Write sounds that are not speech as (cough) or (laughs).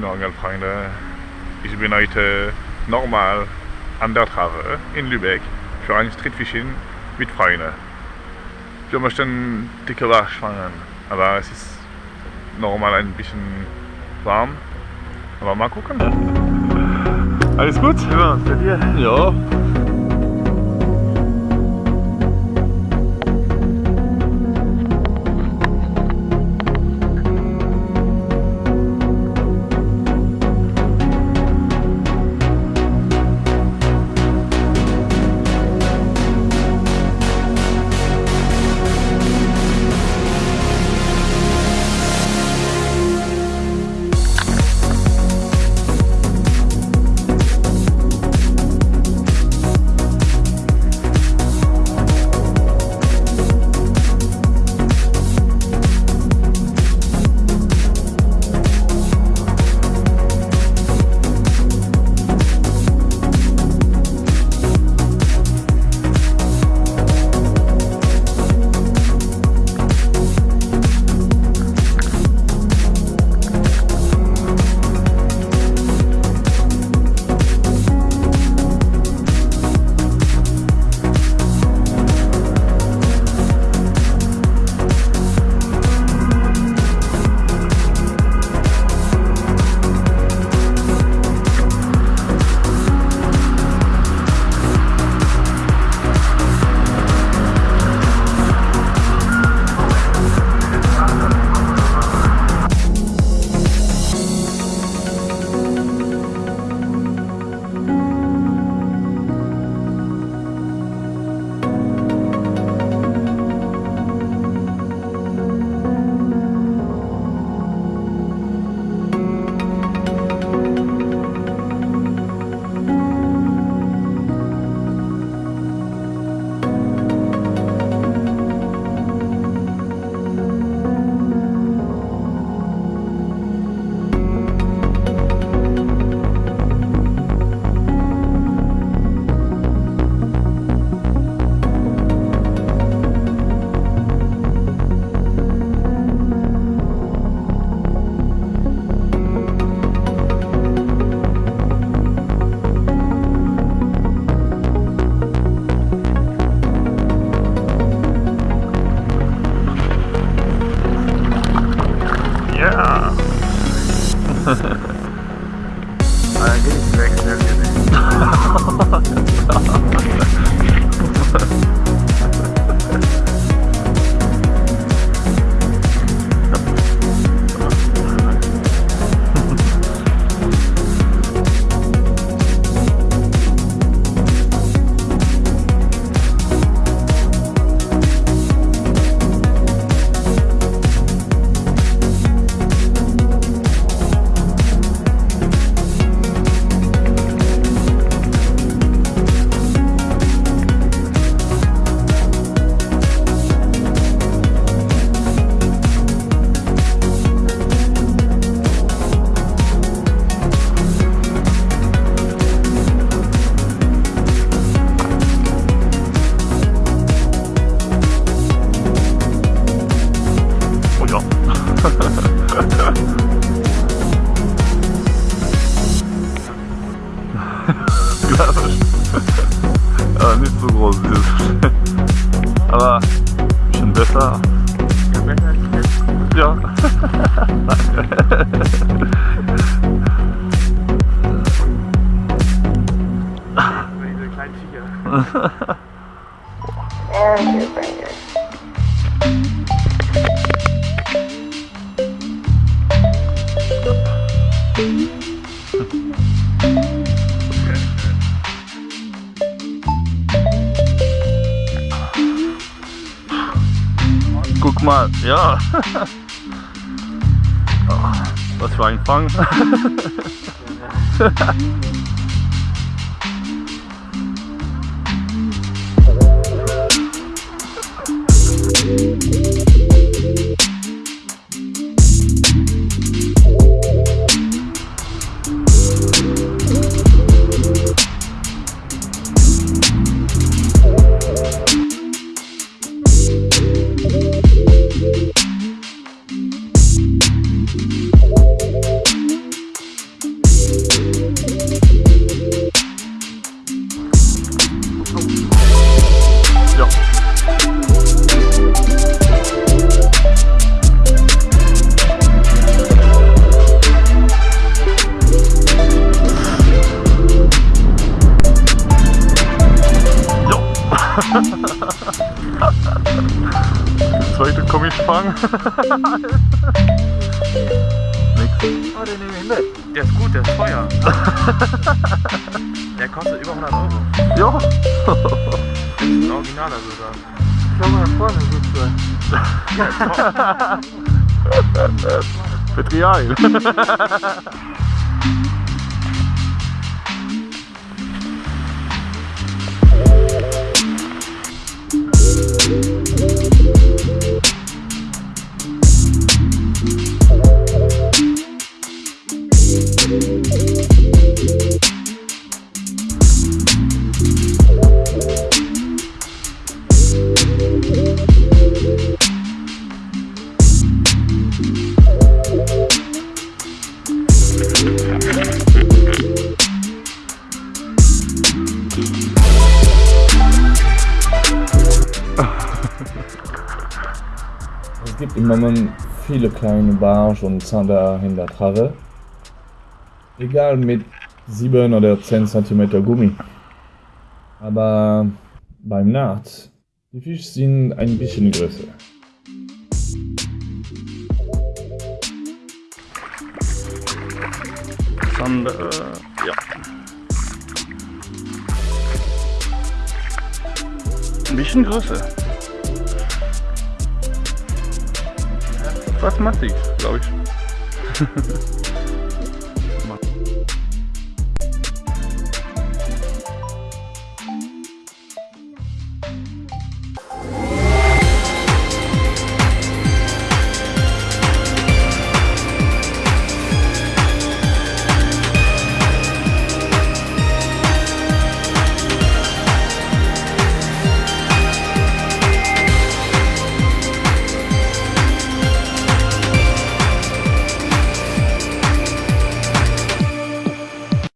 Moin Angelfreunde. Ich bin heute normal an der Trave in Lübeck für ein Streetfishing mit Freunden. Wir möchten dicke Barsch fangen, aber es ist normal ein bisschen warm. Aber mal gucken. Alles gut? Ja, bei dir? Ja! (laughs) I get distracted. (laughs) Guck mal, ja. Was für ein Fang. Oh, den nehme ich mit. Der ist gut, der ist teuer. der kostet über 100 Euro. (laughs) Ja, Das ist ein Originaler sogar. schau mal vorne, siehst du. Petrial. (laughs) im Moment viele kleine Bars und Zander in der Trave. Egal mit 7 oder 10 cm Gummi. Aber beim Naht, die Fische sind ein bisschen größer. Schon, äh, ja. Ein bisschen größer. Fast massiv, glaube ich. (laughs)